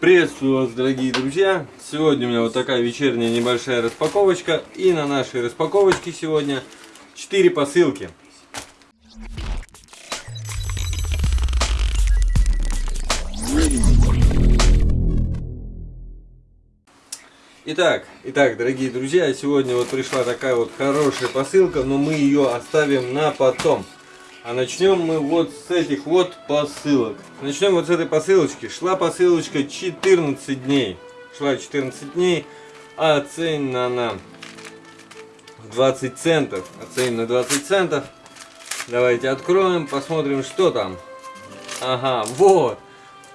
Приветствую вас, дорогие друзья! Сегодня у меня вот такая вечерняя небольшая распаковочка. И на нашей распаковочке сегодня 4 посылки. Итак, итак, дорогие друзья, сегодня вот пришла такая вот хорошая посылка, но мы ее оставим на потом. А начнем мы вот с этих вот посылок. Начнем вот с этой посылочки. Шла посылочка 14 дней. Шла 14 дней, а оценена она в 20 центов. Оценена 20 центов. Давайте откроем, посмотрим, что там. Ага, вот.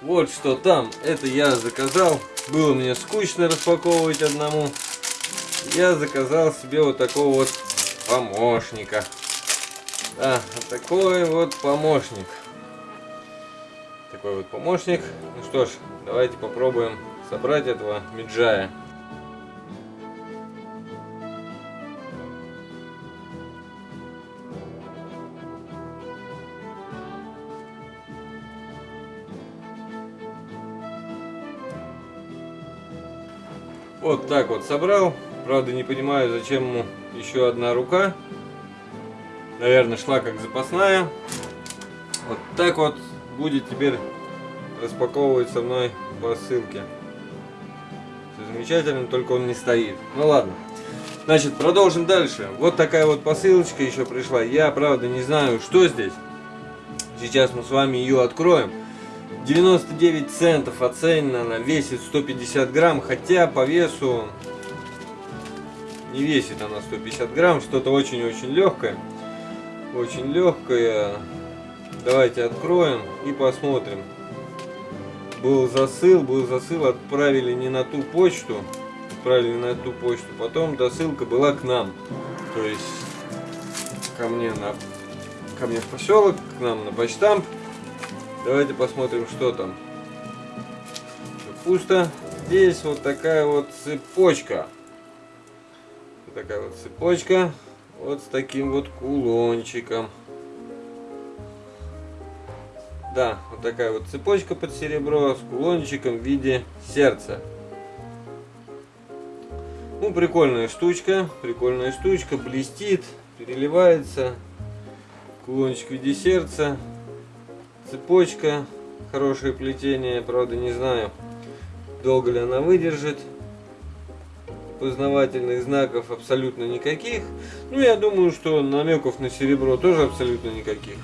Вот что там. Это я заказал. Было мне скучно распаковывать одному. Я заказал себе вот такого вот помощника. Да, вот такой вот помощник. Такой вот помощник. Ну что ж, давайте попробуем собрать этого меджая. Вот так вот собрал. Правда не понимаю, зачем ему еще одна рука наверное, шла как запасная. Вот так вот будет теперь распаковывать со мной посылки. Все замечательно, только он не стоит. Ну ладно. Значит, продолжим дальше. Вот такая вот посылочка еще пришла. Я, правда, не знаю, что здесь. Сейчас мы с вами ее откроем. 99 центов оценена, весит 150 грамм, хотя по весу не весит она 150 грамм, что-то очень-очень легкое очень легкая. Давайте откроем и посмотрим. Был засыл, был засыл, отправили не на ту почту, отправили на ту почту. Потом досылка была к нам, то есть ко мне на ко мне в поселок, к нам на почтамп. Давайте посмотрим, что там. Пусто. Здесь вот такая вот цепочка. Вот такая вот цепочка вот с таким вот кулончиком. Да, вот такая вот цепочка под серебро с кулончиком в виде сердца. Ну, прикольная штучка, прикольная штучка, блестит, переливается. Кулончик в виде сердца, цепочка, хорошее плетение, правда не знаю, долго ли она выдержит познавательных знаков абсолютно никаких. Ну, я думаю, что намеков на серебро тоже абсолютно никаких.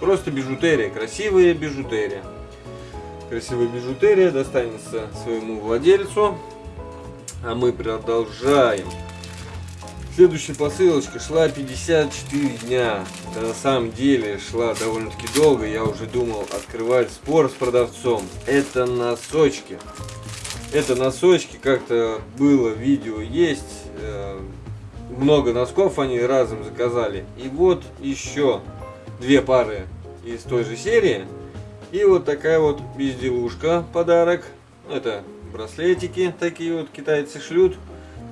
Просто бижутерия, красивая бижутерия. Красивая бижутерия достанется своему владельцу. А мы продолжаем. Следующая посылочка шла 54 дня. Да на самом деле шла довольно-таки долго. Я уже думал открывать спор с продавцом. Это носочки. Это носочки, как-то было видео есть. Э, много носков они разом заказали. И вот еще две пары из той же серии. И вот такая вот безделушка, подарок. Это браслетики такие вот китайцы шлют.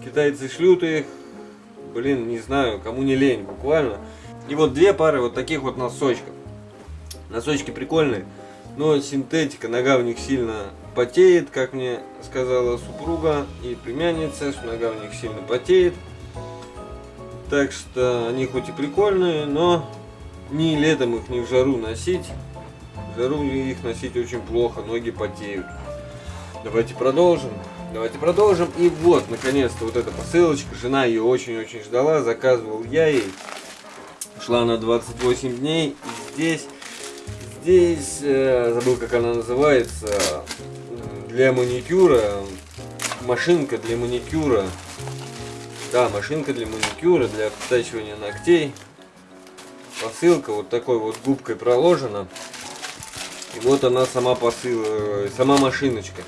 Китайцы шлют их, блин, не знаю, кому не лень, буквально. И вот две пары вот таких вот носочков. Носочки прикольные, но синтетика, нога в них сильно потеет, как мне сказала супруга и племянница, нога у них сильно потеет. Так что они хоть и прикольные, но ни летом их, ни в жару носить. В жару их носить очень плохо, ноги потеют. Давайте продолжим. Давайте продолжим. И вот, наконец-то, вот эта посылочка. Жена ее очень-очень ждала. Заказывал я ей. Шла на 28 дней. И здесь, здесь, э, забыл, как она называется, для маникюра, машинка для маникюра. Да, машинка для маникюра, для обтачивания ногтей. Посылка вот такой вот губкой проложена. И вот она сама посыл, сама машиночка.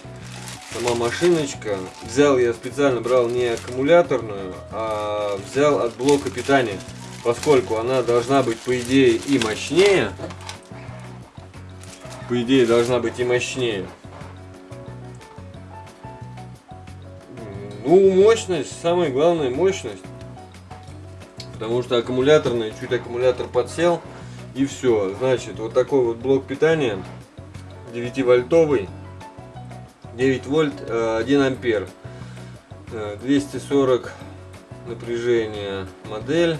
Сама машиночка. Взял я специально, брал не аккумуляторную, а взял от блока питания. Поскольку она должна быть, по идее, и мощнее. По идее, должна быть и мощнее. Ну, мощность, самая главная мощность. Потому что аккумуляторный, чуть аккумулятор подсел, и все. Значит, вот такой вот блок питания, 9 вольтовый. 9 вольт, 1 ампер. 240 напряжения модель.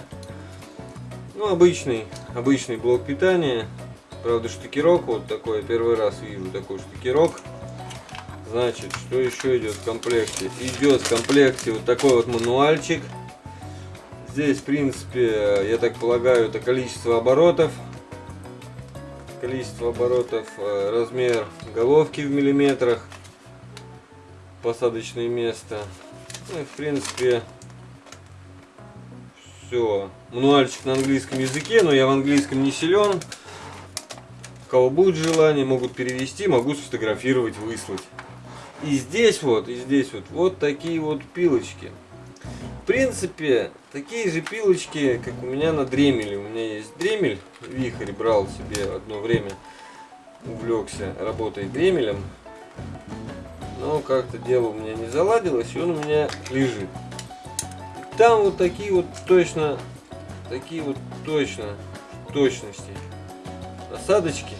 Ну, обычный, обычный блок питания. Правда, штыкерок вот такой, первый раз вижу такой штыкерок. Значит, что еще идет в комплекте? Идет в комплекте вот такой вот мануальчик. Здесь, в принципе, я так полагаю, это количество оборотов. Количество оборотов, э, размер головки в миллиметрах. Посадочное место. Ну в принципе, все. Мануальчик на английском языке, но я в английском не силен. У кого будет желание, могут перевести, могу сфотографировать, выслать. И здесь вот, и здесь вот, вот такие вот пилочки. В принципе, такие же пилочки, как у меня на дремеле. У меня есть дремель, вихрь брал себе одно время, увлекся работой дремелем. Но как-то дело у меня не заладилось, и он у меня лежит. Там вот такие вот точно, такие вот точно, точности насадочки.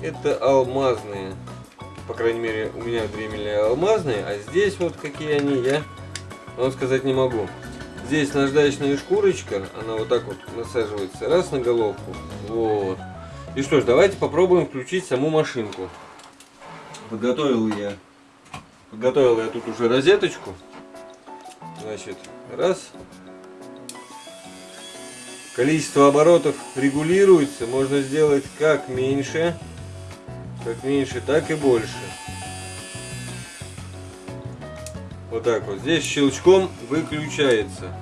Это алмазные по крайней мере, у меня дремельные алмазные, а здесь вот какие они, я вам сказать не могу. Здесь наждачная шкурочка, она вот так вот насаживается раз на головку. Вот. И что ж, давайте попробуем включить саму машинку. Подготовил я, подготовил я тут уже розеточку. Значит, раз. Количество оборотов регулируется, можно сделать как меньше, как меньше, так и больше. Вот так вот. Здесь щелчком выключается.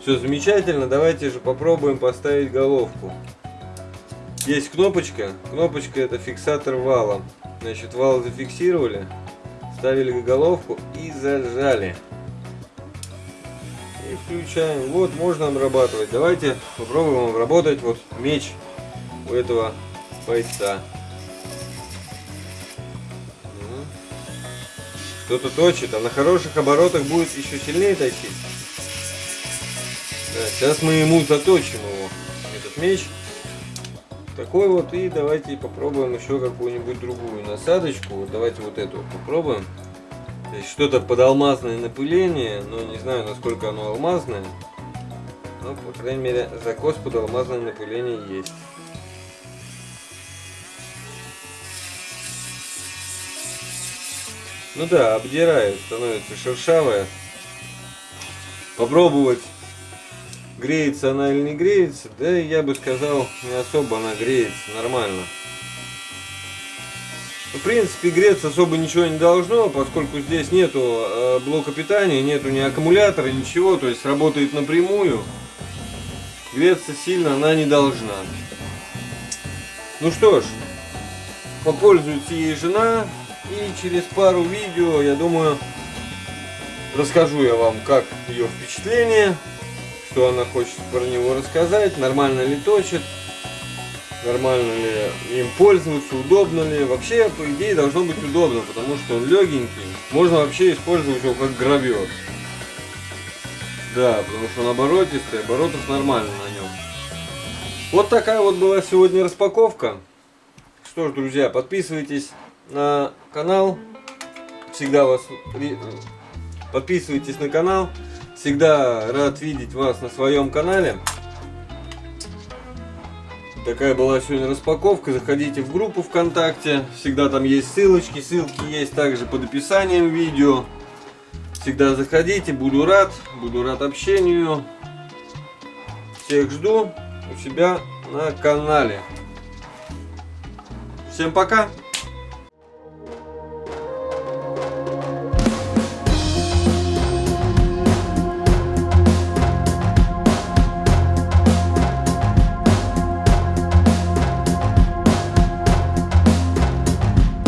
Все замечательно. Давайте же попробуем поставить головку. Есть кнопочка. Кнопочка это фиксатор вала. Значит, вал зафиксировали, ставили головку и зажали. И включаем. Вот, можно обрабатывать. Давайте попробуем обработать вот меч у этого бойца. Кто-то точит, а на хороших оборотах будет еще сильнее точить. Да, сейчас мы ему заточим его, этот меч. Такой вот, и давайте попробуем еще какую-нибудь другую насадочку. Давайте вот эту попробуем. Что-то под алмазное напыление, но не знаю, насколько оно алмазное. Но, по крайней мере, закос под алмазное напыление есть. Ну да, обдирает, становится шершавая. Попробовать, греется она или не греется, да я бы сказал, не особо она греется, нормально. В принципе, греться особо ничего не должно, поскольку здесь нету э, блока питания, нету ни аккумулятора, ничего, то есть работает напрямую. Греться сильно она не должна. Ну что ж, попользуется ей жена, и через пару видео, я думаю, расскажу я вам, как ее впечатление, что она хочет про него рассказать, нормально ли точит, нормально ли им пользоваться, удобно ли. Вообще, по идее, должно быть удобно, потому что он легенький. Можно вообще использовать его как гравер. Да, потому что он оборотистый, оборотов нормально на нем. Вот такая вот была сегодня распаковка. Что ж, друзья, подписывайтесь на канал. Всегда вас подписывайтесь на канал. Всегда рад видеть вас на своем канале. Такая была сегодня распаковка. Заходите в группу ВКонтакте. Всегда там есть ссылочки. Ссылки есть также под описанием видео. Всегда заходите. Буду рад. Буду рад общению. Всех жду у себя на канале. Всем пока!